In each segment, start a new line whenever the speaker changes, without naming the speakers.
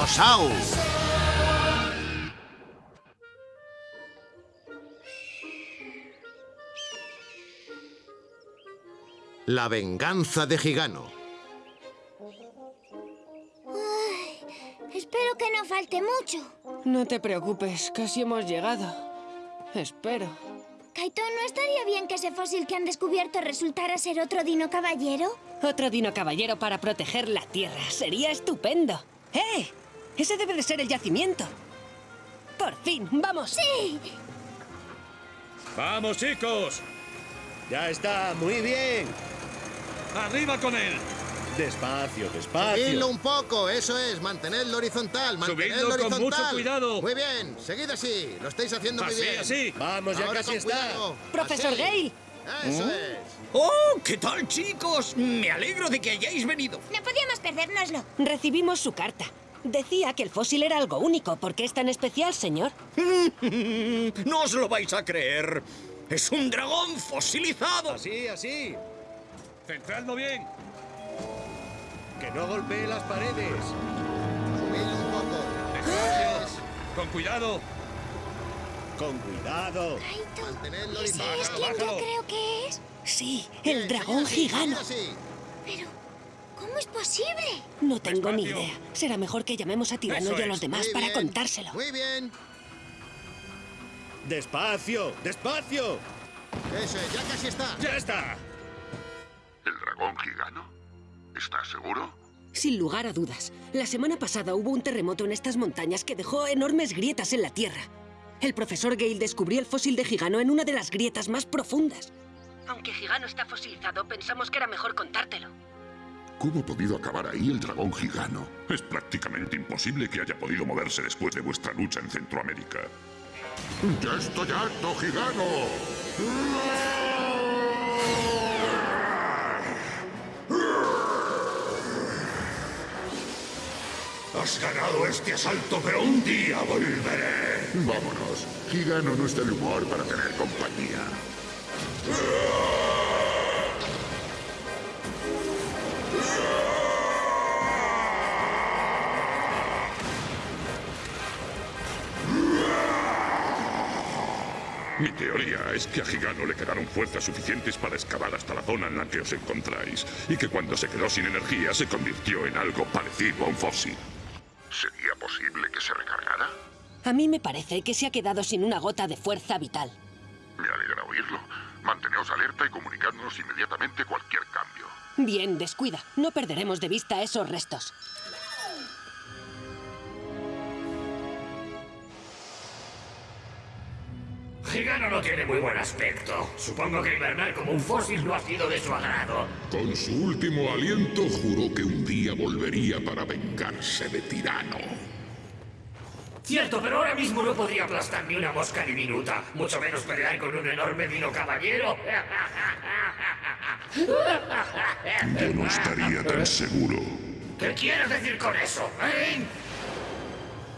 Brontosaurus. La venganza de Gigano.
espero que no falte mucho.
No te preocupes, casi hemos llegado. Espero.
Kaito, ¿no estaría bien que ese fósil que han descubierto resultara ser otro dino caballero?
Otro dino caballero para proteger la Tierra. Sería estupendo. ¡Eh! Ese debe de ser el yacimiento. ¡Por fin! ¡Vamos!
¡Sí!
¡Vamos, chicos!
Ya está, muy bien.
¡Arriba con él!
Despacio, despacio.
Subidlo un poco, eso es, mantenedlo horizontal, mantenedlo
Subidlo con
horizontal.
mucho cuidado.
Muy bien, seguid así, lo estáis haciendo muy bien.
así.
Vamos, ya
Ahora
casi
con
está.
cuidado.
¡Profesor
Así.
Gale!
Eso es.
¡Oh! ¿Qué tal, chicos? Me alegro de que hayáis venido.
No podíamos perdérnoslo.
Recibimos su carta. Decía que el fósil era algo único. ¿Por qué es tan especial, señor?
No os lo vais a creer. Es un dragón fosilizado.
Así, así.
Centradlo bien.
Que no golpee las paredes.
Subidlo un poco.
Con cuidado.
Con cuidado.
Mantenedlo
¿ese
horizontal.
es quien yo creo que es?
Sí, el dragón
así.
Pero, ¿cómo es posible?
No tengo ni idea. Será mejor que llamemos a Tirano
Eso
y a los
es.
demás
Muy
para
bien,
contárselo.
Muy bien.
Despacio, despacio.
Eso es, ya casi está.
¡Ya está!
¿El dragón gigano? ¿Estás seguro?
Sin lugar a dudas. La semana pasada hubo un terremoto en estas montañas que dejó enormes grietas en la tierra. El profesor Gale descubrió el fósil de Gigano en una de las grietas más profundas. Aunque Gigano está fosilizado, pensamos que era mejor contártelo.
¿Cómo ha podido acabar ahí el dragón gigano? Es prácticamente imposible que haya podido moverse después de vuestra lucha en Centroamérica. ¡Ya estoy harto, gigano! Has ganado este asalto, pero un día volveré. Vámonos. Gigano no está de humor para tener compañía. Teoría es que a Gigano le quedaron fuerzas suficientes para excavar hasta la zona en la que os encontráis, y que cuando se quedó sin energía se convirtió en algo parecido a un fósil. ¿Sería posible que se recargara?
A mí me parece que se ha quedado sin una gota de fuerza vital.
Me alegra oírlo. Manteneos alerta y comunicadnos inmediatamente cualquier cambio.
Bien, descuida. No perderemos de vista esos restos.
Gigano no tiene muy buen aspecto. Supongo que hibernar como un fósil no ha sido de su agrado.
Con su último aliento juró que un día volvería para vengarse de Tirano.
Cierto, pero ahora mismo no podría aplastar ni una mosca diminuta, mucho menos pelear con un enorme dino caballero.
Yo no estaría tan seguro.
¿Qué quieres decir con eso, eh?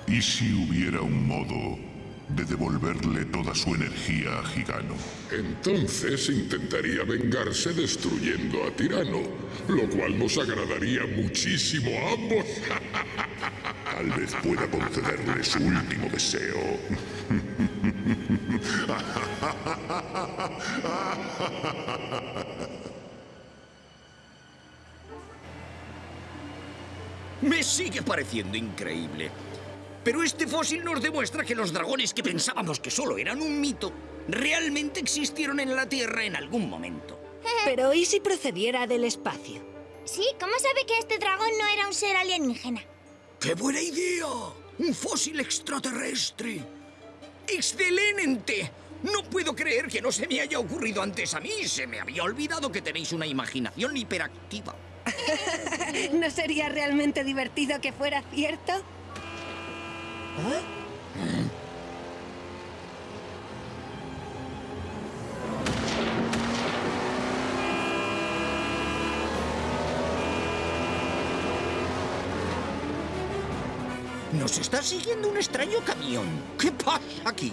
¿Y si hubiera un modo de devolverle toda su energía a Gigano? Entonces intentaría vengarse destruyendo a Tirano, lo cual nos agradaría muchísimo a ambos. Tal vez pueda concederle su último deseo.
Me sigue pareciendo increíble. Pero este fósil nos demuestra que los dragones que pensábamos que solo eran un mito, realmente existieron en la Tierra en algún momento.
Pero ¿y si procediera del espacio?
Sí, ¿cómo sabe que este dragón no era un ser alienígena?
¡Qué buena idea! ¡Un fósil extraterrestre! ¡Excelente! No puedo creer que no se me haya ocurrido antes a mí. Se me había olvidado que tenéis una imaginación hiperactiva.
¿No sería realmente divertido que fuera cierto?
Nos está siguiendo un extraño camión. ¿Qué pasa aquí?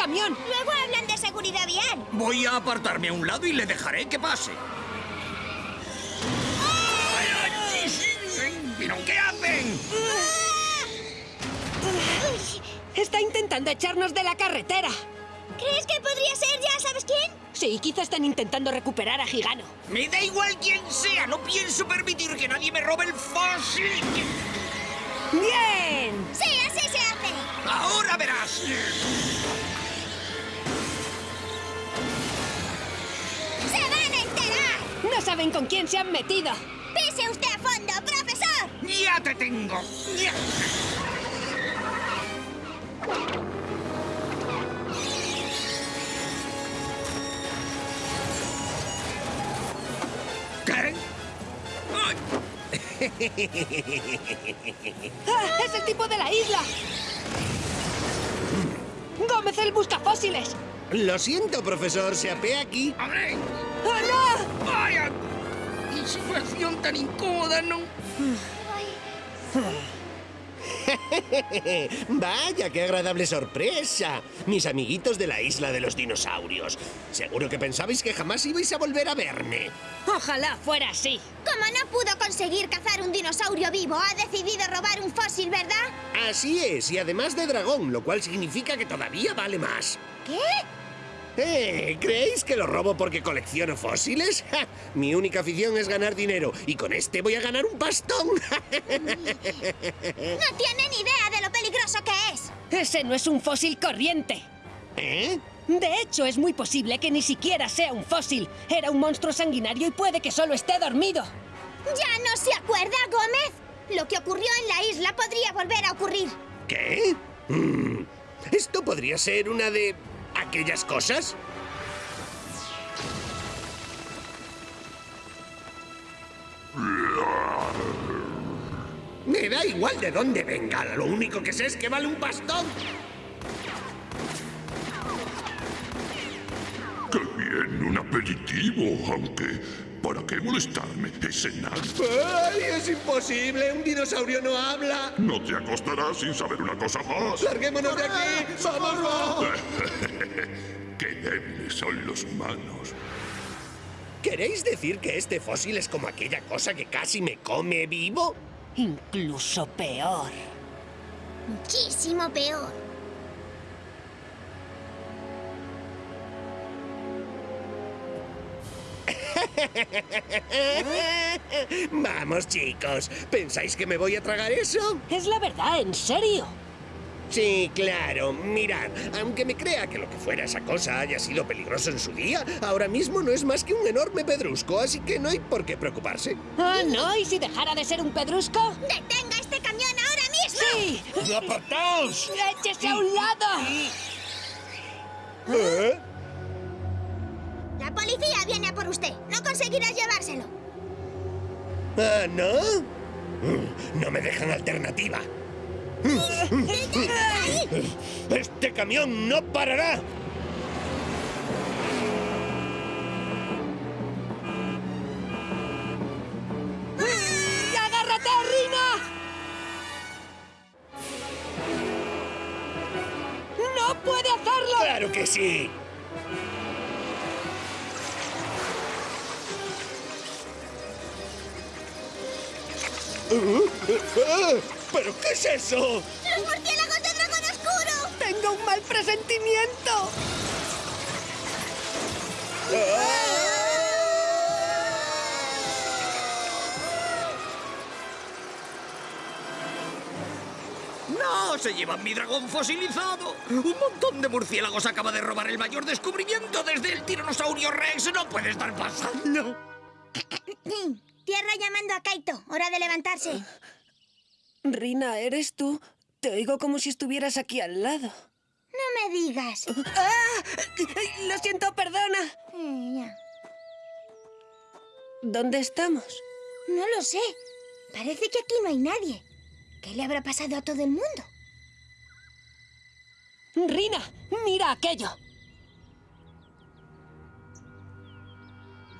Camión.
Luego hablan de seguridad vial.
Voy a apartarme a un lado y le dejaré que pase. ¿Pero qué hacen?
Está intentando echarnos de la carretera.
¿Crees que podría ser ya sabes quién?
Sí, quizá están intentando recuperar a Gigano.
Me da igual quién sea, no pienso permitir que nadie me robe el fósil.
¡Bien!
Sí.
Ahora verás.
¡Se van a enterar!
No saben con quién se han metido.
¡Pise usted a fondo, profesor!
Ya te tengo. Ya. ¿Qué? Ay,
¡Ah! ¡Es el tipo de la isla! ¡Gómez el buscafósiles!
Lo siento, profesor, se apea aquí.
¡Abre!
¡Oh, no!
¡Vaya! ¡Qué situación tan incómoda, no!
Vaya, qué agradable sorpresa. Mis amiguitos de la isla de los dinosaurios. Seguro que pensabais que jamás ibais a volver a verme.
Ojalá fuera así.
Como no pudo conseguir cazar un dinosaurio vivo, ha decidido robar un fósil, ¿verdad?
Así es, y además de dragón, lo cual significa que todavía vale más.
¿Qué?
Eh, ¿Creéis que lo robo porque colecciono fósiles? ¡Ja! Mi única afición es ganar dinero, y con este voy a ganar un pastón.
No tiene ni idea de lo peligroso que es.
Ese no es un fósil corriente.
¿Eh?
De hecho, es muy posible que ni siquiera sea un fósil. Era un monstruo sanguinario y puede que solo esté dormido.
¿Ya no se acuerda, Gómez? Lo que ocurrió en la isla podría volver a ocurrir.
¿Qué? Mm, ¿Esto podría ser una de aquellas cosas? Me da igual de dónde venga, lo único que sé es que vale un bastón.
¡Qué bien! Un aperitivo, aunque... ¿Para qué molestarme? Es enano.
¡Ay, es imposible! ¡Un dinosaurio no habla!
No te acostarás sin saber una cosa más.
¡Larguémonos de aquí! ¡Vamos!
¡Qué débiles son los humanos!
¿Queréis decir que este fósil es como aquella cosa que casi me come vivo?
Incluso peor.
Muchísimo peor.
Vamos, chicos. ¿Pensáis que me voy a tragar eso?
Es la verdad, en serio.
Sí, claro. Mirad, aunque me crea que lo que fuera esa cosa haya sido peligroso en su día, ahora mismo no es más que un enorme pedrusco, así que no hay por qué preocuparse.
Ah, no, ¿y si dejara de ser un pedrusco?
¡Detenga este camión ahora mismo!
¡Sí!
¡Apartaos!
¡Échese a un lado!
¿Eh?
La policía viene a por usted. No conseguirás llevárselo.
¿Ah, no? Mm, No me dejan alternativa. ¡Este camión no parará!
¡Agárrate, Rina! ¡No puede hacerlo!
¡Claro que sí! ¿Pero qué es eso?
¡Los murciélagos de dragón oscuro!
¡Tengo un mal presentimiento!
¡No! ¡Se llevan mi dragón fosilizado! ¡Un montón de murciélagos acaba de robar el mayor descubrimiento desde el tiranosaurio Rex! ¡No puede estar pasando!
Tierra llamando a Kaito. Hora de levantarse.
Rina, ¿eres tú? Te oigo como si estuvieras aquí al lado.
No me digas.
¡Ah! Lo siento, perdona.
Eh.
¿Dónde estamos?
No lo sé. Parece que aquí no hay nadie. ¿Qué le habrá pasado a todo el mundo?
Rina, mira aquello.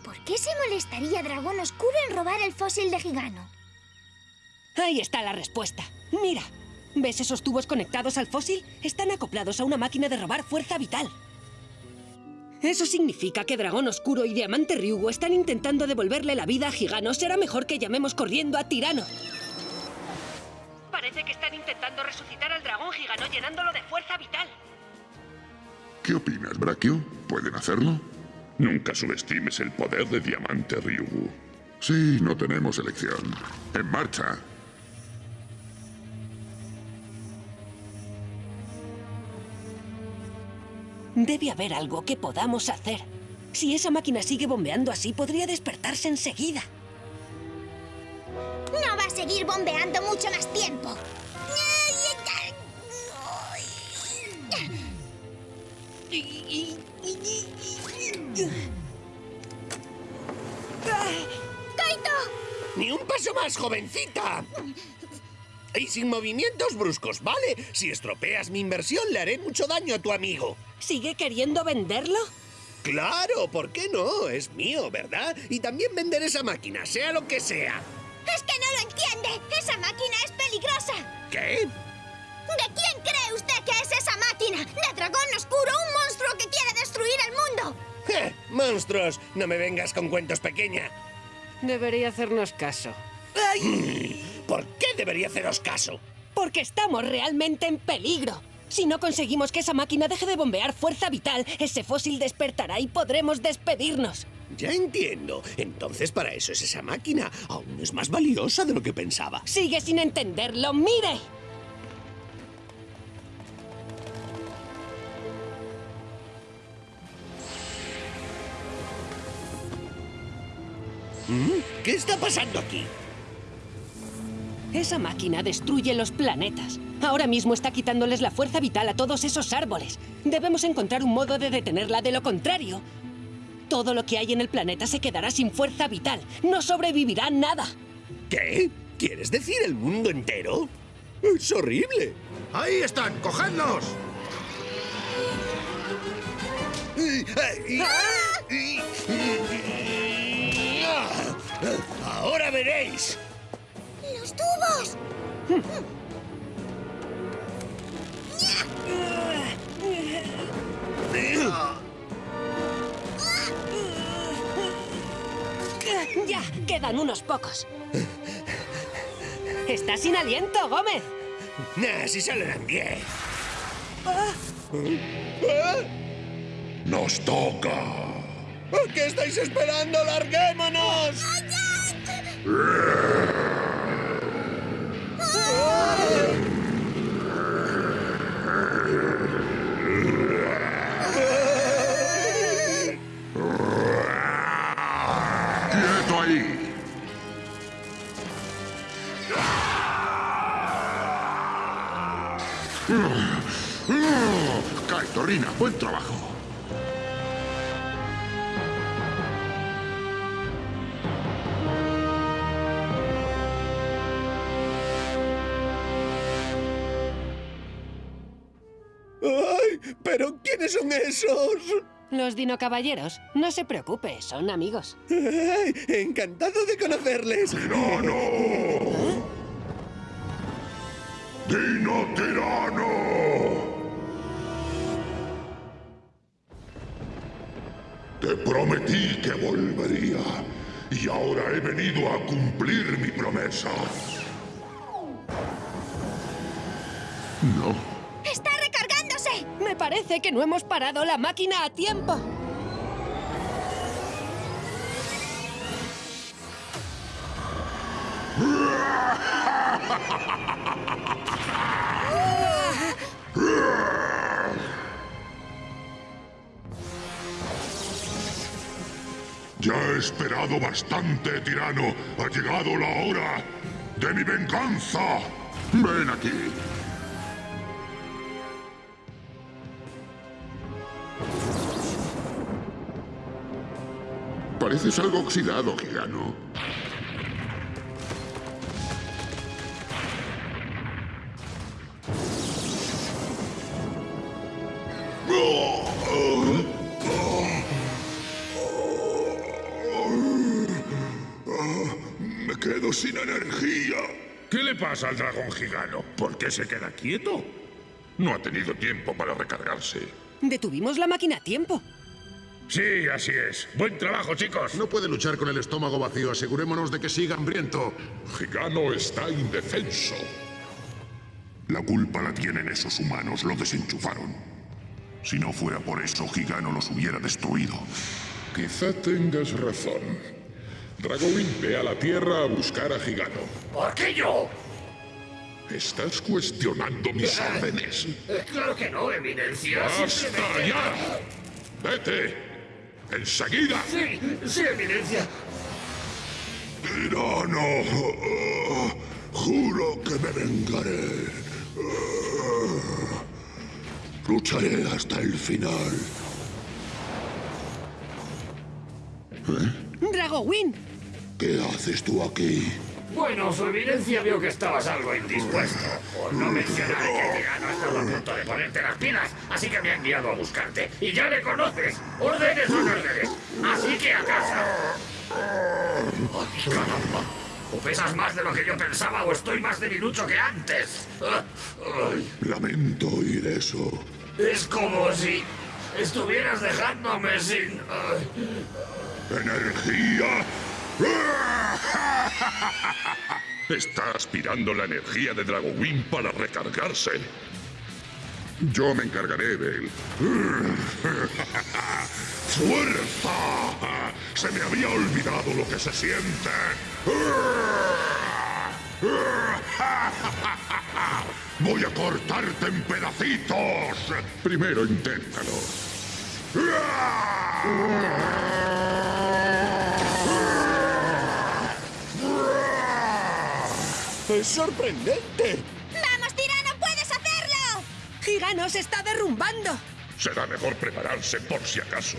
¿Por qué se molestaría Dragón Oscuro en robar el fósil de Gigano?
Ahí está la respuesta. Mira, ¿Ves esos tubos conectados al fósil? Están acoplados a una máquina de robar fuerza vital. Eso significa que Dragón Oscuro y Diamante Ryugu están intentando devolverle la vida a Gigano. Será mejor que llamemos corriendo a Tirano. Parece que están intentando resucitar al dragón Gigano llenándolo de fuerza vital.
¿Qué opinas, Brachio? ¿Pueden hacerlo? Nunca subestimes el poder de Diamante Ryugu. Sí, no tenemos elección. En marcha.
Debe haber algo que podamos hacer. Si esa máquina sigue bombeando así, podría despertarse enseguida.
No va a seguir bombeando mucho más tiempo. ¡Kaito!
¡Ni un paso más, jovencita! Y sin movimientos bruscos, ¿vale? Si estropeas mi inversión, le haré mucho daño a tu amigo.
¿Sigue queriendo venderlo?
Claro, ¿por qué no? Es mío, ¿verdad? Y también vender esa máquina, sea lo que sea.
¡Es que no lo entiende! ¡Esa máquina es peligrosa!
¿Qué?
¿De quién cree usted que es esa máquina? ¿De dragón oscuro, un monstruo que quiere destruir el mundo?
¡Ja! ¡Monstruos! No me vengas con cuentos, pequeña.
Debería hacernos caso.
¿Por qué debería haceros caso?
Porque estamos realmente en peligro. Si no conseguimos que esa máquina deje de bombear fuerza vital, ese fósil despertará y podremos despedirnos.
Ya entiendo. Entonces para eso es esa máquina. Aún es más valiosa de lo que pensaba.
Sigue sin entenderlo. ¡Mire!
¿Mm? ¿Qué está pasando aquí?
Esa máquina destruye los planetas. Ahora mismo está quitándoles la fuerza vital a todos esos árboles. Debemos encontrar un modo de detenerla, de lo contrario. Todo lo que hay en el planeta se quedará sin fuerza vital. No sobrevivirá nada.
¿Qué? ¿Quieres decir el mundo entero? Es horrible.
¡Ahí están! ¡Cogedlos!
Ahora veréis.
Ya, quedan unos pocos. Está sin aliento, Gómez.
Nah, si solo eran diez.
¡Nos toca!
¿Qué estáis esperando? ¡Larguémonos!
¡Quieto Buen trabajo.
¡Ay! ¿Pero quiénes son esos?
Los Dino Caballeros, no se preocupe, son amigos.
Ay, encantado de conocerles.
¡Tirano! ¡Dino Tirano! Te prometí que volvería. Y ahora he venido a cumplir mi promesa. No.
¡Está recargándose!
Me parece que no hemos parado la máquina a tiempo.
Ya he esperado bastante, tirano. Ha llegado la hora de mi venganza. Ven aquí. Pareces algo oxidado, Gigano. Quedo sin energía.
¿Qué le pasa al dragón gigano?
¿Por qué se queda quieto? No ha tenido tiempo para recargarse.
Detuvimos la máquina a tiempo.
Sí, así es. Buen trabajo, chicos.
No puede luchar con el estómago vacío. Asegurémonos de que siga hambriento.
Gigano está indefenso. La culpa la tienen esos humanos, lo desenchufaron. Si no fuera por eso, Gigano los hubiera destruido. Quizá tengas razón. Dragowin ve a la Tierra a buscar a Gigano.
¿Por qué yo?
¿Estás cuestionando mis órdenes?
Eh, claro que no, Eminencia.
¡Basta
Simplemente-
ya! ¡Vete! ¡Enseguida!
Sí, sí, Eminencia.
¡Tirano! Juro que me vengaré. Lucharé hasta el final.
¡Dragowin!
¿Qué haces tú aquí?
Bueno, su eminencia vio que estabas algo indispuesto. Por no mencionar que Tirano ha estado a punto de ponerte las pilas, así que me ha enviado a buscarte. Y ya le conoces. Órdenes son órdenes. Así que a casa. Ay, caramba. O pesas más de lo que yo pensaba o estoy más debilucho que antes.
Lamento oír eso.
Es como si estuvieras dejándome sin...
¡Energía! Está aspirando la energía de Dragowin para recargarse. Yo me encargaré de él. ¡Fuerza! Se me había olvidado lo que se siente. Voy a cortarte en pedacitos. Primero inténtalo.
¡Es sorprendente!
¡Vamos, tirano! ¡Puedes hacerlo!
¡Gigano se está derrumbando!
Será mejor prepararse por si acaso.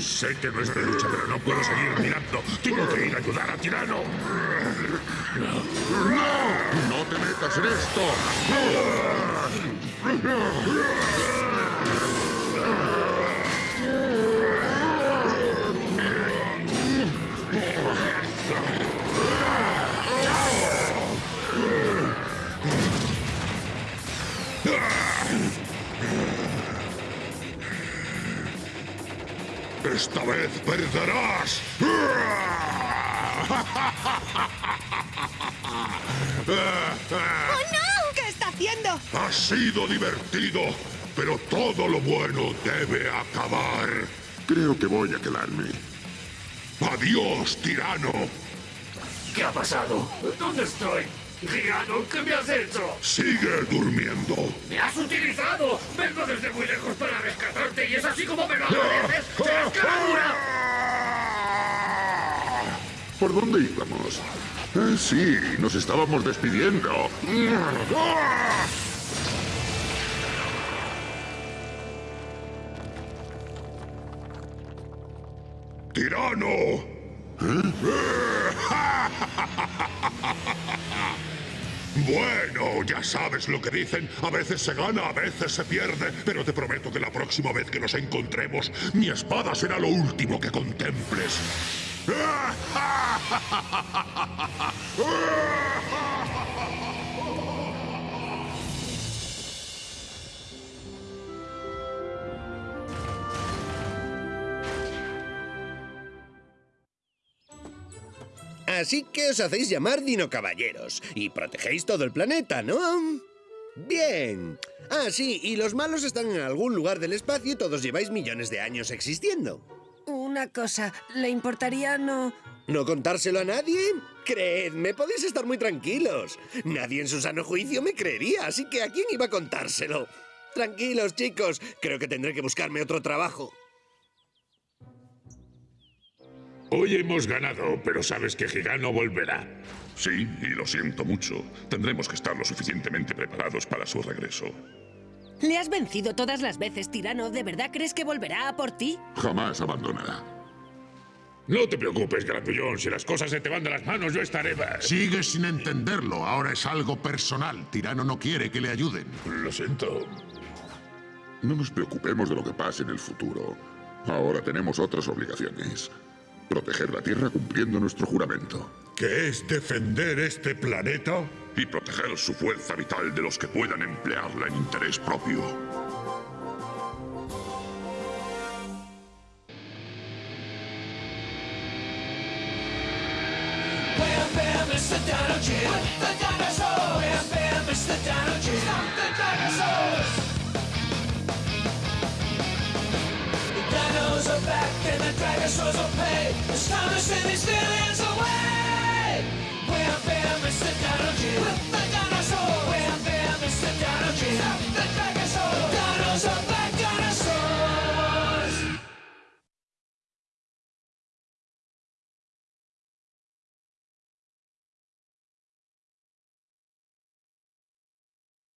Sé que no es de lucha, pero no puedo seguir mirando. Tengo que ir a ayudar a Tirano. ¡No! ¡No te metas en esto! ¡Esta vez perderás!
¡Oh, no! ¿Qué está haciendo?
Ha sido divertido, pero todo lo bueno debe acabar. Creo que voy a quedarme. ¡Adiós, tirano!
¿Qué ha pasado? ¿Dónde estoy? Gigano, ¿qué me has hecho?
Sigue durmiendo.
¡Me has utilizado! Vengo desde muy lejos para rescatarte y es así como me lo agradeces.
¿Por dónde íbamos? Ah, sí, nos estábamos despidiendo. ¡Tirano! Bueno, ya sabes lo que dicen. A veces se gana, a veces se pierde. Pero te prometo que la próxima vez que nos encontremos, mi espada será lo último que contemples.
Así que os hacéis llamar Dino Caballeros y protegéis todo el planeta, ¿no? Bien. Ah, sí, y los malos están en algún lugar del espacio y todos lleváis millones de años existiendo.
Una cosa, ¿le importaría no...?
¿No contárselo a nadie? Creedme, podéis estar muy tranquilos. Nadie en su sano juicio me creería, así que ¿a quién iba a contárselo? Tranquilos, chicos, creo que tendré que buscarme otro trabajo.
Hoy hemos ganado, pero sabes que Gigano volverá. Sí, y lo siento mucho. Tendremos que estar lo suficientemente preparados para su regreso.
Le has vencido todas las veces, tirano. ¿De verdad crees que volverá a por ti?
Jamás abandonará.
No te preocupes, Grandullón. Si las cosas se te van de las manos, yo estaré...
Sigues sin entenderlo. Ahora es algo personal. Tirano no quiere que le ayuden.
Lo siento. No nos preocupemos de lo que pase en el futuro. Ahora tenemos otras obligaciones. Proteger la Tierra cumpliendo nuestro juramento.
¿Qué es defender este planeta?
Y proteger su fuerza vital de los que puedan emplearla en interés propio.
the Dino Kid, the dinosaur. Bam, bam, it's the Dino Kid. Stop the dinosaurs. The dinos are back and the dinosaurs will pay. It's time to send these villains away. Bam, bam, it's the Dino Kid.